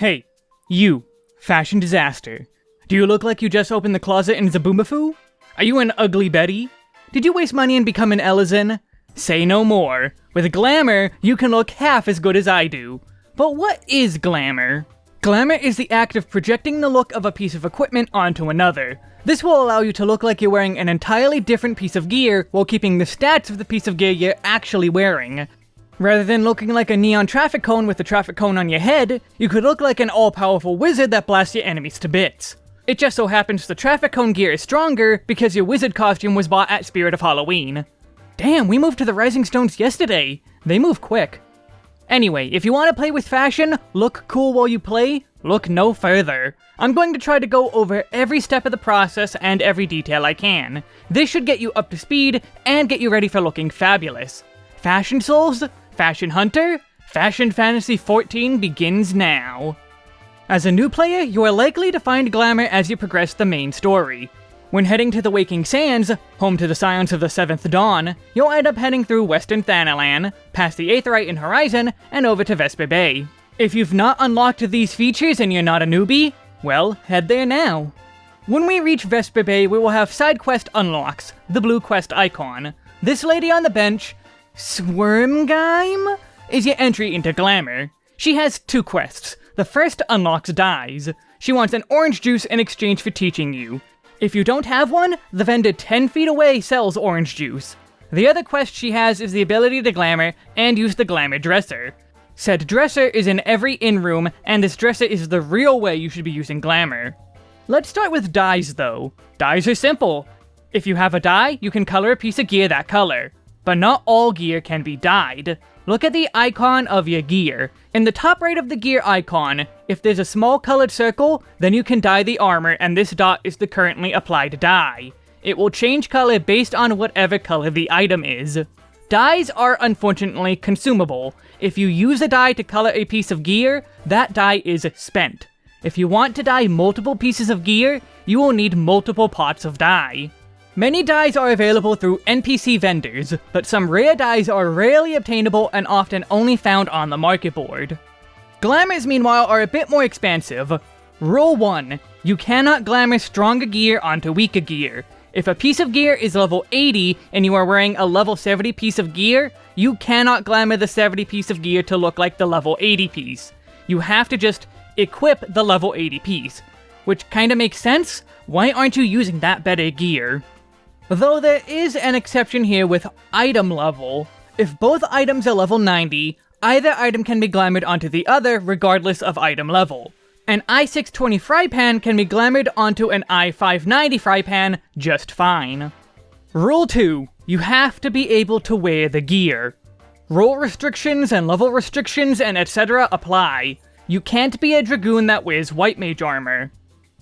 Hey, you, fashion disaster. Do you look like you just opened the closet in Zoboomafoo? Are you an ugly Betty? Did you waste money and become an Ellison? Say no more. With glamour, you can look half as good as I do. But what is glamour? Glamour is the act of projecting the look of a piece of equipment onto another. This will allow you to look like you're wearing an entirely different piece of gear while keeping the stats of the piece of gear you're actually wearing. Rather than looking like a neon traffic cone with a traffic cone on your head, you could look like an all-powerful wizard that blasts your enemies to bits. It just so happens the traffic cone gear is stronger because your wizard costume was bought at Spirit of Halloween. Damn, we moved to the Rising Stones yesterday. They move quick. Anyway, if you want to play with fashion, look cool while you play, look no further. I'm going to try to go over every step of the process and every detail I can. This should get you up to speed and get you ready for looking fabulous. Fashion Souls? Fashion Hunter? Fashion Fantasy 14 begins now. As a new player, you are likely to find glamour as you progress the main story. When heading to the Waking Sands, home to the Scions of the Seventh Dawn, you'll end up heading through Western Thanalan, past the Aetheryte in Horizon, and over to Vesper Bay. If you've not unlocked these features and you're not a newbie, well, head there now. When we reach Vesper Bay, we will have side quest unlocks, the blue quest icon. This lady on the bench, Swermgeim, is your entry into Glamour. She has two quests. The first unlocks dyes. She wants an orange juice in exchange for teaching you. If you don't have one, the vendor 10 feet away sells orange juice. The other quest she has is the ability to glamour and use the glamour dresser. Said dresser is in every inn room, and this dresser is the real way you should be using glamour. Let's start with dyes though. Dyes are simple. If you have a dye, you can color a piece of gear that color. But not all gear can be dyed. Look at the icon of your gear. In the top right of the gear icon, if there's a small colored circle, then you can dye the armor and this dot is the currently applied dye. It will change color based on whatever color the item is. Dyes are unfortunately consumable. If you use a dye to color a piece of gear, that dye is spent. If you want to dye multiple pieces of gear, you will need multiple pots of dye. Many dyes are available through NPC vendors, but some rare dyes are rarely obtainable and often only found on the market board. Glamours, meanwhile, are a bit more expansive. Rule 1. You cannot glamour stronger gear onto weaker gear. If a piece of gear is level 80 and you are wearing a level 70 piece of gear, you cannot glamour the 70 piece of gear to look like the level 80 piece. You have to just equip the level 80 piece. Which kinda makes sense, why aren't you using that better gear? Though there is an exception here with item level. If both items are level 90, either item can be glamored onto the other regardless of item level. An i620 fry pan can be glamored onto an i590 fry pan just fine. Rule 2. You have to be able to wear the gear. Role restrictions and level restrictions and etc. apply. You can't be a Dragoon that wears white mage armor.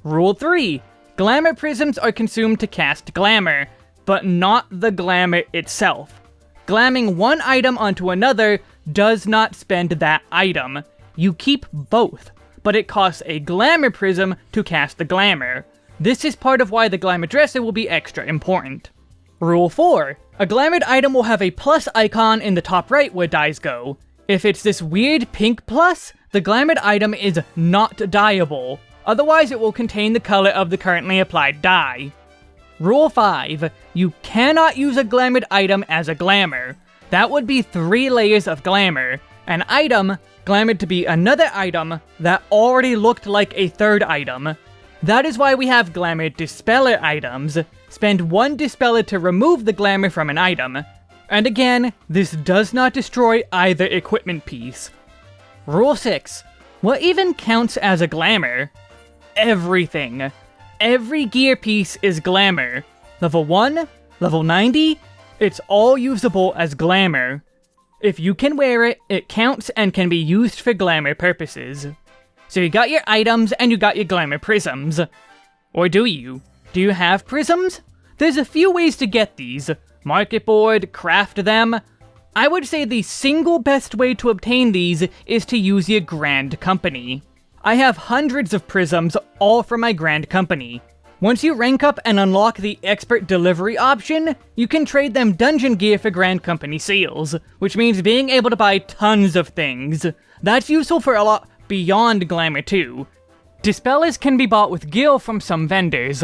Rule 3. Glamour prisms are consumed to cast glamour, but not the glamour itself. Glamming one item onto another does not spend that item. You keep both, but it costs a glamour prism to cast the glamour. This is part of why the glamour dresser will be extra important. Rule 4. A glamoured item will have a plus icon in the top right where dyes go. If it's this weird pink plus, the glamoured item is not dyeable. Otherwise it will contain the color of the currently applied dye. Rule 5. You cannot use a glamoured item as a glamour. That would be 3 layers of glamour. An item, glamoured to be another item, that already looked like a third item. That is why we have glamour dispeller items. Spend 1 dispeller to remove the glamour from an item. And again, this does not destroy either equipment piece. Rule 6. What even counts as a glamour? Everything. Every gear piece is glamour. Level 1, level 90, it's all usable as glamour. If you can wear it, it counts and can be used for glamour purposes. So you got your items and you got your glamour prisms. Or do you? Do you have prisms? There's a few ways to get these. Market board, craft them. I would say the single best way to obtain these is to use your Grand Company. I have hundreds of prisms, all from my Grand Company. Once you rank up and unlock the Expert Delivery option, you can trade them dungeon gear for Grand Company seals, which means being able to buy tons of things. That's useful for a lot- beyond Glamour 2. Dispellers can be bought with Gil from some vendors,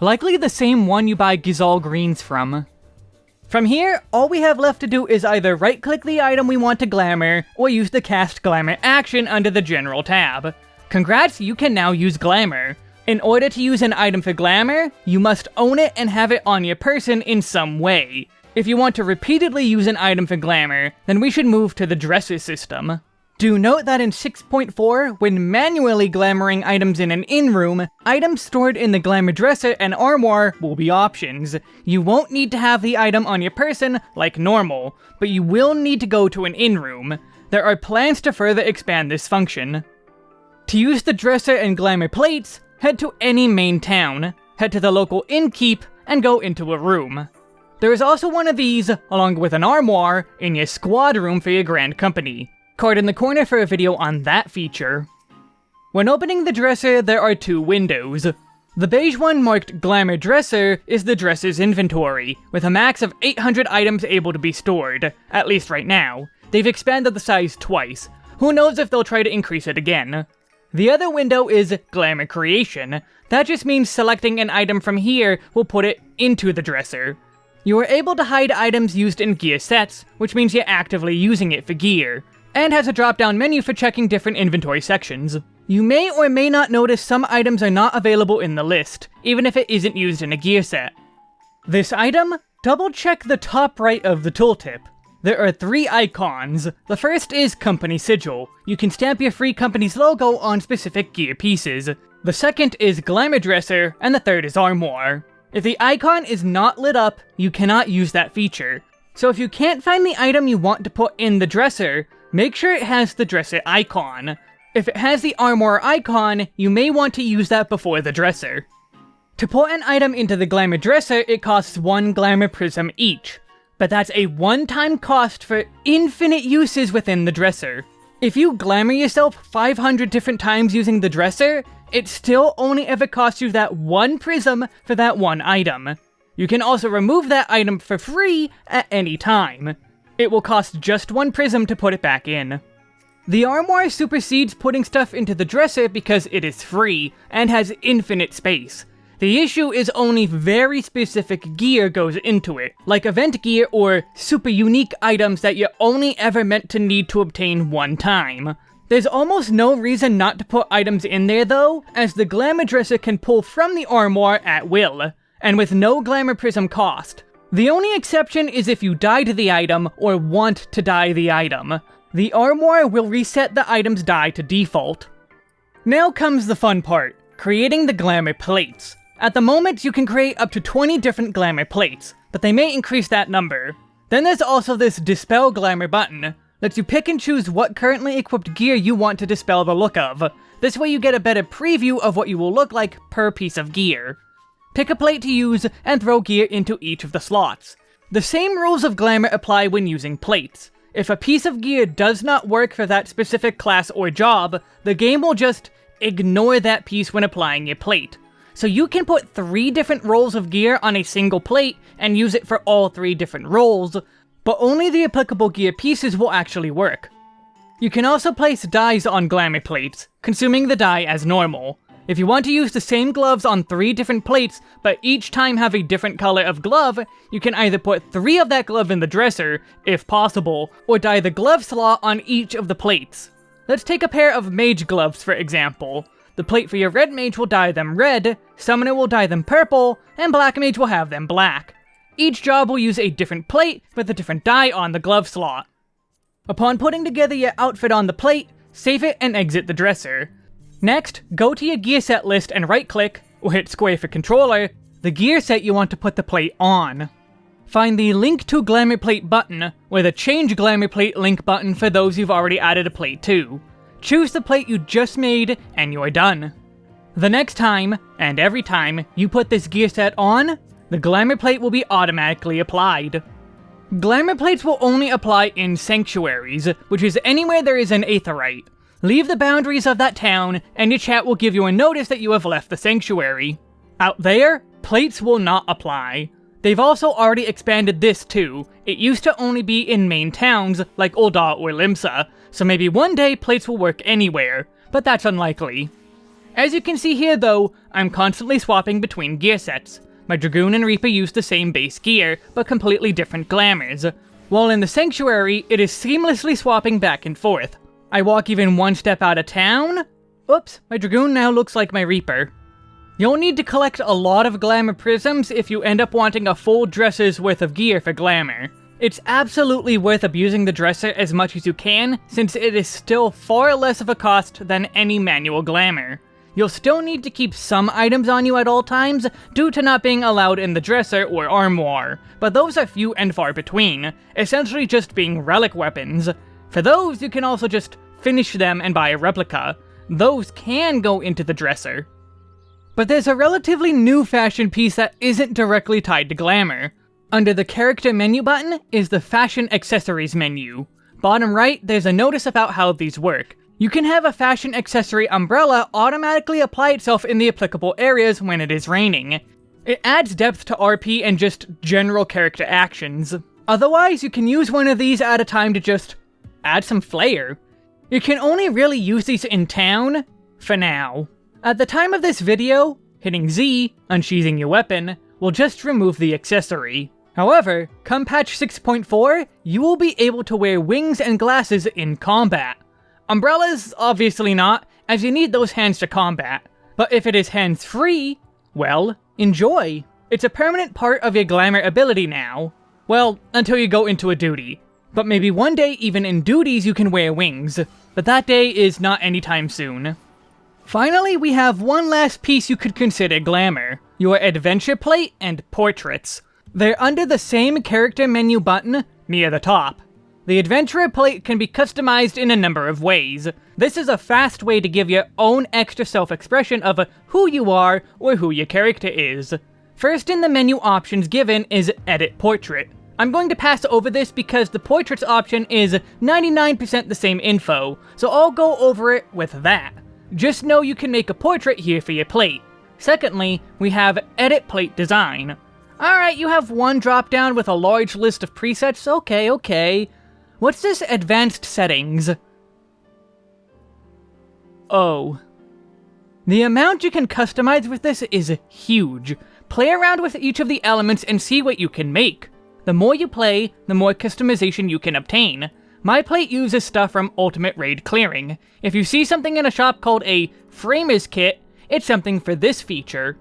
likely the same one you buy Gysahl Greens from. From here, all we have left to do is either right-click the item we want to Glamour, or use the Cast Glamour action under the General tab. Congrats, you can now use Glamour. In order to use an item for Glamour, you must own it and have it on your person in some way. If you want to repeatedly use an item for Glamour, then we should move to the Dresser system. Do note that in 6.4, when manually glamoring items in an inn-room, items stored in the glamour dresser and armoire will be options. You won't need to have the item on your person like normal, but you will need to go to an inn-room. There are plans to further expand this function. To use the dresser and glamour plates, head to any main town, head to the local innkeep, and go into a room. There is also one of these, along with an armoire, in your squad room for your grand company. Card in the corner for a video on that feature. When opening the dresser, there are two windows. The beige one marked Glamour Dresser is the dresser's inventory, with a max of 800 items able to be stored, at least right now. They've expanded the size twice. Who knows if they'll try to increase it again. The other window is Glamour Creation. That just means selecting an item from here will put it into the dresser. You are able to hide items used in gear sets, which means you're actively using it for gear and has a drop-down menu for checking different inventory sections. You may or may not notice some items are not available in the list, even if it isn't used in a gear set. This item? Double check the top right of the tooltip. There are three icons. The first is Company Sigil. You can stamp your free company's logo on specific gear pieces. The second is Glamour Dresser, and the third is Armor. If the icon is not lit up, you cannot use that feature. So if you can't find the item you want to put in the dresser, make sure it has the dresser icon. If it has the armor icon, you may want to use that before the dresser. To put an item into the glamour dresser, it costs one glamour prism each, but that's a one-time cost for infinite uses within the dresser. If you glamour yourself 500 different times using the dresser, it still only ever costs you that one prism for that one item. You can also remove that item for free at any time. It will cost just one prism to put it back in. The armoire supersedes putting stuff into the dresser because it is free, and has infinite space. The issue is only very specific gear goes into it, like event gear or super unique items that you're only ever meant to need to obtain one time. There's almost no reason not to put items in there though, as the Glamour Dresser can pull from the armoire at will, and with no Glamour Prism cost. The only exception is if you dye to the item or want to dye the item. The armoire will reset the item's dye to default. Now comes the fun part, creating the glamour plates. At the moment, you can create up to 20 different glamour plates, but they may increase that number. Then there's also this Dispel Glamour button, lets you pick and choose what currently equipped gear you want to dispel the look of. This way you get a better preview of what you will look like per piece of gear. Pick a plate to use, and throw gear into each of the slots. The same rules of Glamour apply when using plates. If a piece of gear does not work for that specific class or job, the game will just ignore that piece when applying a plate. So you can put three different roles of gear on a single plate and use it for all three different roles, but only the applicable gear pieces will actually work. You can also place dyes on glamour plates, consuming the dye as normal. If you want to use the same gloves on three different plates, but each time have a different color of glove, you can either put three of that glove in the dresser, if possible, or dye the glove slot on each of the plates. Let's take a pair of mage gloves for example. The plate for your red mage will dye them red, summoner will dye them purple, and black mage will have them black. Each job will use a different plate with a different dye on the glove slot. Upon putting together your outfit on the plate, save it and exit the dresser. Next, go to your gear set list and right click, or hit square for controller, the gear set you want to put the plate on. Find the Link to Glamour Plate button, or the Change Glamour Plate link button for those you've already added a plate to. Choose the plate you just made, and you're done. The next time, and every time, you put this gear set on, the Glamour Plate will be automatically applied. Glamour Plates will only apply in Sanctuaries, which is anywhere there is an aetheryte. Leave the boundaries of that town, and your chat will give you a notice that you have left the sanctuary. Out there, plates will not apply. They've also already expanded this too. It used to only be in main towns, like Ul'dah or Limsa, so maybe one day plates will work anywhere, but that's unlikely. As you can see here though, I'm constantly swapping between gear sets. My Dragoon and Reaper use the same base gear, but completely different glamours, while in the Sanctuary, it is seamlessly swapping back and forth. I walk even one step out of town? Oops, my Dragoon now looks like my Reaper. You'll need to collect a lot of Glamour Prisms if you end up wanting a full dresser's worth of gear for Glamour. It's absolutely worth abusing the dresser as much as you can, since it is still far less of a cost than any manual Glamour. You'll still need to keep some items on you at all times, due to not being allowed in the dresser or armoire, but those are few and far between, essentially just being relic weapons. For those, you can also just finish them and buy a replica. Those can go into the dresser. But there's a relatively new fashion piece that isn't directly tied to glamour. Under the character menu button is the fashion accessories menu. Bottom right, there's a notice about how these work. You can have a fashion accessory umbrella automatically apply itself in the applicable areas when it is raining. It adds depth to RP and just general character actions. Otherwise, you can use one of these at a time to just add some flair. You can only really use these in town, for now. At the time of this video, hitting Z, unsheathing your weapon, will just remove the accessory. However, come patch 6.4, you will be able to wear wings and glasses in combat. Umbrellas, obviously not, as you need those hands to combat. But if it is hands-free, well, enjoy. It's a permanent part of your glamour ability now. Well, until you go into a duty. But maybe one day even in duties you can wear wings. But that day is not anytime soon. Finally, we have one last piece you could consider glamour. Your adventure plate and portraits. They're under the same character menu button, near the top. The adventurer plate can be customized in a number of ways. This is a fast way to give your own extra self-expression of who you are or who your character is. First in the menu options given is Edit Portrait. I'm going to pass over this because the portraits option is 99% the same info, so I'll go over it with that. Just know you can make a portrait here for your plate. Secondly, we have Edit Plate Design. Alright, you have one drop down with a large list of presets, okay, okay. What's this Advanced Settings? Oh. The amount you can customize with this is huge. Play around with each of the elements and see what you can make. The more you play, the more customization you can obtain. My plate uses stuff from Ultimate Raid Clearing. If you see something in a shop called a Framers Kit, it's something for this feature.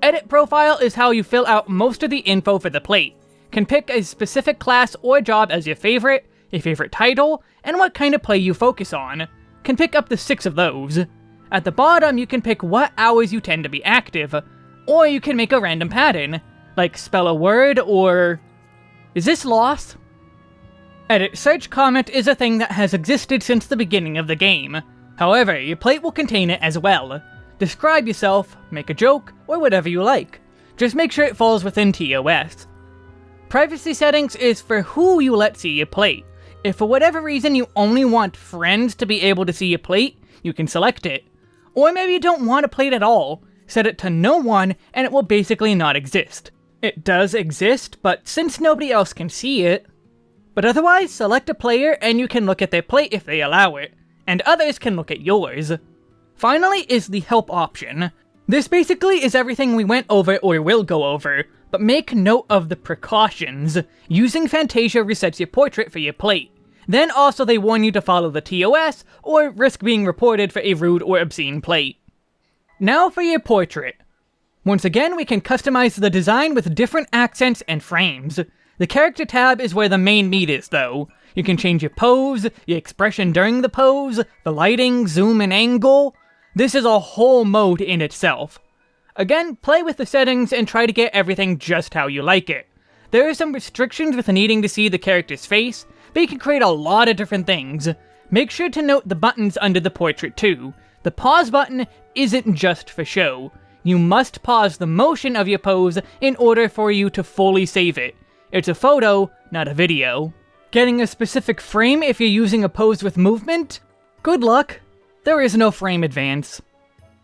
Edit Profile is how you fill out most of the info for the plate. Can pick a specific class or job as your favorite, a favorite title, and what kind of play you focus on. Can pick up to six of those. At the bottom, you can pick what hours you tend to be active, or you can make a random pattern, like spell a word or... Is this lost? Edit search comment is a thing that has existed since the beginning of the game. However, your plate will contain it as well. Describe yourself, make a joke, or whatever you like. Just make sure it falls within TOS. Privacy settings is for who you let see your plate. If for whatever reason you only want friends to be able to see your plate, you can select it. Or maybe you don't want a plate at all, set it to no one and it will basically not exist. It does exist, but since nobody else can see it, but otherwise, select a player and you can look at their plate if they allow it, and others can look at yours. Finally is the help option. This basically is everything we went over or will go over, but make note of the precautions. Using Fantasia resets your portrait for your plate. Then also they warn you to follow the TOS, or risk being reported for a rude or obscene plate. Now for your portrait. Once again, we can customize the design with different accents and frames. The character tab is where the main meat is, though. You can change your pose, your expression during the pose, the lighting, zoom, and angle. This is a whole mode in itself. Again, play with the settings and try to get everything just how you like it. There are some restrictions with needing to see the character's face, but you can create a lot of different things. Make sure to note the buttons under the portrait too. The pause button isn't just for show. You must pause the motion of your pose in order for you to fully save it. It's a photo, not a video. Getting a specific frame if you're using a pose with movement? Good luck. There is no frame advance.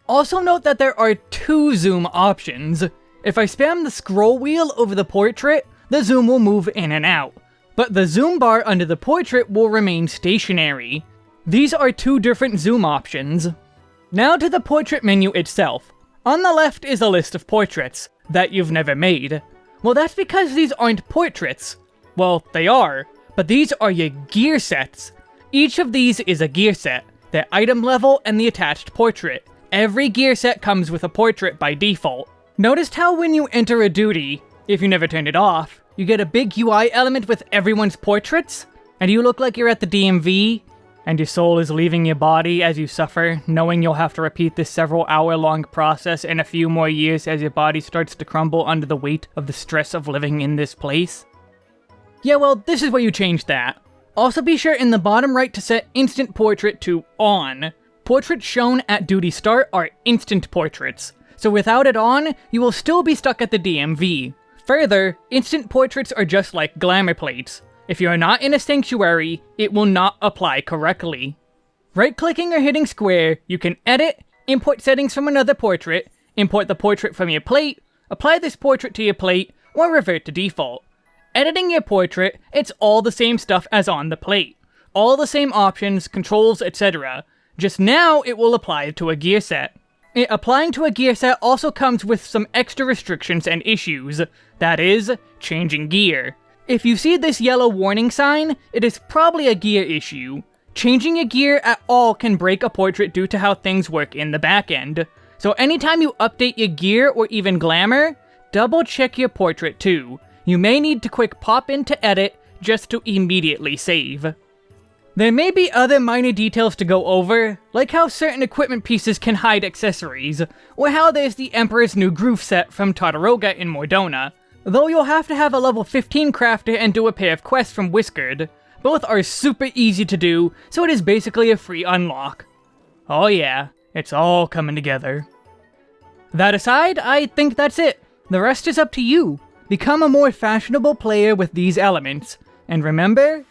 Also note that there are two zoom options. If I spam the scroll wheel over the portrait, the zoom will move in and out. But the zoom bar under the portrait will remain stationary. These are two different zoom options. Now to the portrait menu itself. On the left is a list of portraits that you've never made. Well, that's because these aren't portraits. Well, they are, but these are your gear sets. Each of these is a gear set, the item level and the attached portrait. Every gear set comes with a portrait by default. Noticed how when you enter a duty, if you never turned it off, you get a big UI element with everyone's portraits? And you look like you're at the DMV, and your soul is leaving your body as you suffer, knowing you'll have to repeat this several hour long process in a few more years as your body starts to crumble under the weight of the stress of living in this place? Yeah, well, this is where you change that. Also be sure in the bottom right to set Instant Portrait to On. Portraits shown at duty start are instant portraits, so without it on, you will still be stuck at the DMV. Further, instant portraits are just like glamour plates. If you are not in a sanctuary, it will not apply correctly. Right-clicking or hitting square, you can edit, import settings from another portrait, import the portrait from your plate, apply this portrait to your plate, or revert to default. Editing your portrait, it's all the same stuff as on the plate. All the same options, controls, etc. Just now, it will apply to a gear set. It applying to a gear set also comes with some extra restrictions and issues. That is, changing gear. If you see this yellow warning sign, it is probably a gear issue. Changing a gear at all can break a portrait due to how things work in the backend. So anytime you update your gear or even glamour, double check your portrait too. You may need to quick pop into edit just to immediately save. There may be other minor details to go over, like how certain equipment pieces can hide accessories, or how there's the Emperor's New Groove set from Tataroga in Mor Dhona, though you'll have to have a level 15 crafter and do a pair of quests from Whiskered. Both are super easy to do, so it is basically a free unlock. Oh yeah, it's all coming together. That aside, I think that's it. The rest is up to you. Become a more fashionable player with these elements, and remember,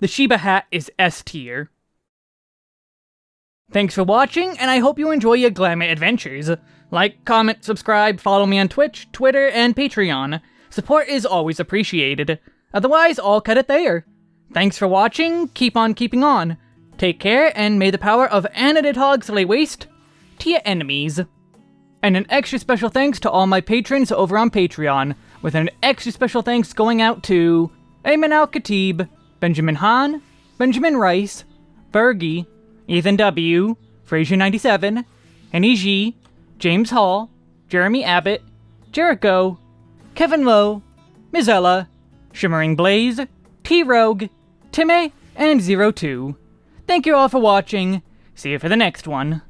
the Shiba hat is S tier. Thanks for watching, and I hope you enjoy your glamour adventures. Like, comment, subscribe, follow me on Twitch, Twitter, and Patreon. Support is always appreciated. Otherwise, I'll cut it there. Thanks for watching, keep on keeping on. Take care, and may the power of Anadid Hogs lay waste to your enemies. And an extra special thanks to all my patrons over on Patreon, with an extra special thanks going out to Ayman Al-Khatib, Benjamin Hahn, Benjamin Rice, Fergie, Ethan W., Fraser97, Henny G, James Hall, Jeremy Abbott, Jericho, Kevin Lowe, Mizella, Shimmering Blaze, T-Rogue, Timmy, and Zero Two. Thank you all for watching. See you for the next one.